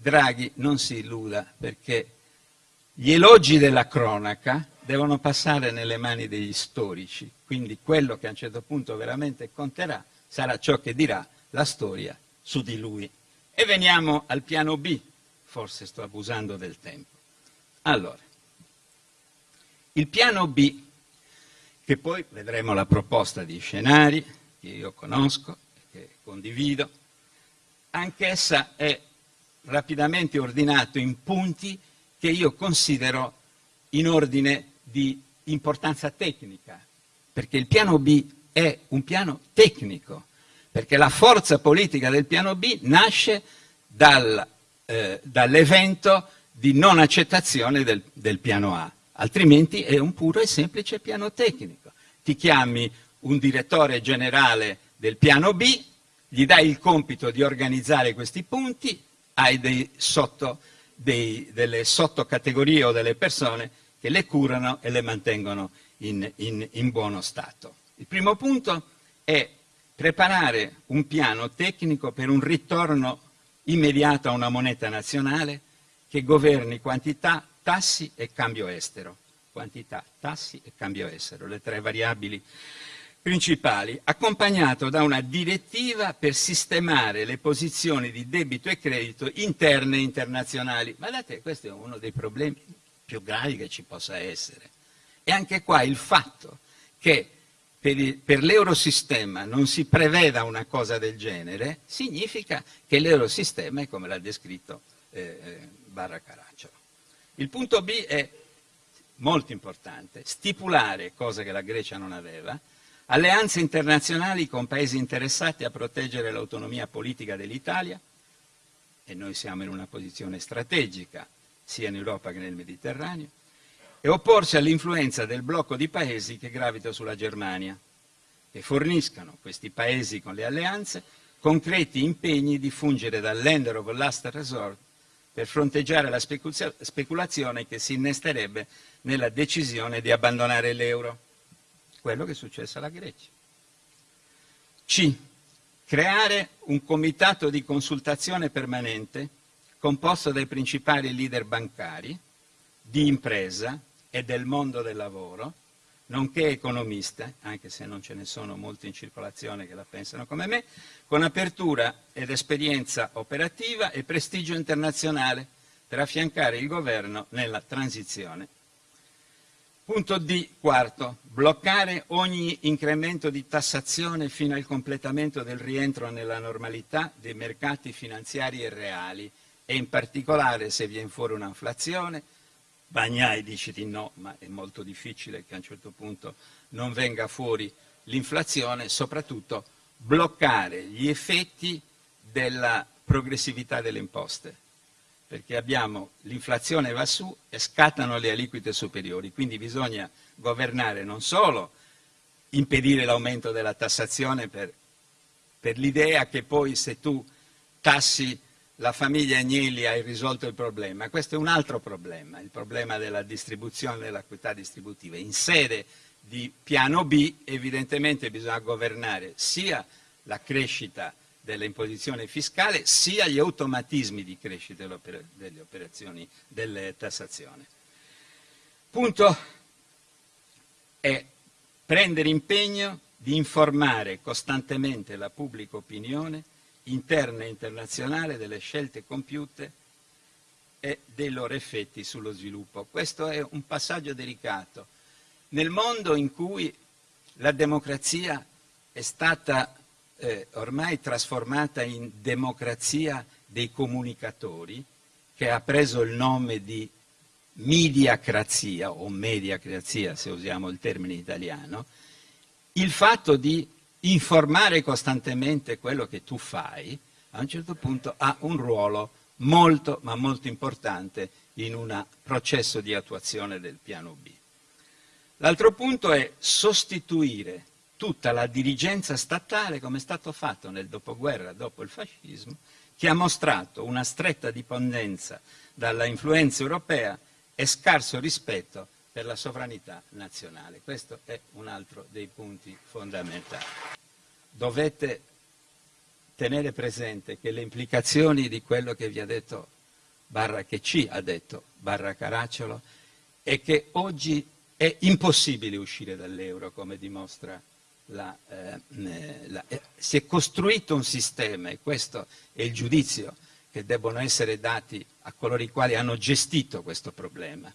Draghi non si illuda perché gli elogi della cronaca devono passare nelle mani degli storici, quindi quello che a un certo punto veramente conterà sarà ciò che dirà la storia su di lui. E veniamo al piano B, forse sto abusando del tempo. Allora, il piano B, che poi vedremo la proposta di scenari, che io conosco e che condivido, anch'essa è rapidamente ordinato in punti che io considero in ordine di importanza tecnica, perché il piano B è un piano tecnico, perché la forza politica del piano B nasce dal, eh, dall'evento di non accettazione del, del piano A, altrimenti è un puro e semplice piano tecnico. Ti chiami un direttore generale del piano B, gli dai il compito di organizzare questi punti, hai dei sotto, dei, delle sottocategorie o delle persone che le curano e le mantengono in, in, in buono stato. Il primo punto è preparare un piano tecnico per un ritorno immediato a una moneta nazionale che governi quantità, tassi e cambio estero. Quantità, tassi e cambio estero, le tre variabili principali, accompagnato da una direttiva per sistemare le posizioni di debito e credito interne e internazionali. Guardate, questo è uno dei problemi più gravi che ci possa essere. E anche qua il fatto che per, l'eurosistema non si preveda una cosa del genere significa che l'eurosistema è come l'ha descritto eh, eh, Barra Caracciolo. Il punto B è molto importante, stipulare, cosa che la Grecia non aveva, alleanze internazionali con paesi interessati a proteggere l'autonomia politica dell'Italia, e noi siamo in una posizione strategica sia in Europa che nel Mediterraneo, e opporsi all'influenza del blocco di paesi che gravita sulla Germania, che forniscano questi paesi con le alleanze concreti impegni di fungere da lender of last resort per fronteggiare la speculazione che si innesterebbe nella decisione di abbandonare l'euro, quello che è successo alla Grecia. C. Creare un comitato di consultazione permanente composto dai principali leader bancari, di impresa, e del mondo del lavoro, nonché economiste, anche se non ce ne sono molti in circolazione che la pensano come me, con apertura ed esperienza operativa e prestigio internazionale per affiancare il governo nella transizione. Punto D, quarto, bloccare ogni incremento di tassazione fino al completamento del rientro nella normalità dei mercati finanziari e reali. E in particolare se viene fuori un'inflazione, Bagnai dice di no, ma è molto difficile che a un certo punto non venga fuori l'inflazione, soprattutto bloccare gli effetti della progressività delle imposte, perché abbiamo l'inflazione va su e scattano le aliquote superiori, quindi bisogna governare non solo impedire l'aumento della tassazione per, per l'idea che poi se tu tassi la famiglia Agnelli ha risolto il problema, questo è un altro problema, il problema della distribuzione dell'equità distributiva. In sede di piano B evidentemente bisogna governare sia la crescita dell'imposizione fiscale sia gli automatismi di crescita delle operazioni delle tassazioni. Punto è prendere impegno di informare costantemente la pubblica opinione interna e internazionale delle scelte compiute e dei loro effetti sullo sviluppo. Questo è un passaggio delicato. Nel mondo in cui la democrazia è stata eh, ormai trasformata in democrazia dei comunicatori, che ha preso il nome di mediacrazia o mediacrazia se usiamo il termine italiano, il fatto di informare costantemente quello che tu fai, a un certo punto ha un ruolo molto ma molto importante in un processo di attuazione del piano B. L'altro punto è sostituire tutta la dirigenza statale come è stato fatto nel dopoguerra, dopo il fascismo, che ha mostrato una stretta dipendenza dalla influenza europea e scarso rispetto per la sovranità nazionale. Questo è un altro dei punti fondamentali. Dovete tenere presente che le implicazioni di quello che vi ha detto barra che ci ha detto barra Caracciolo è che oggi è impossibile uscire dall'euro come dimostra la, eh, la, eh, si è costruito un sistema e questo è il giudizio che debbono essere dati a coloro i quali hanno gestito questo problema.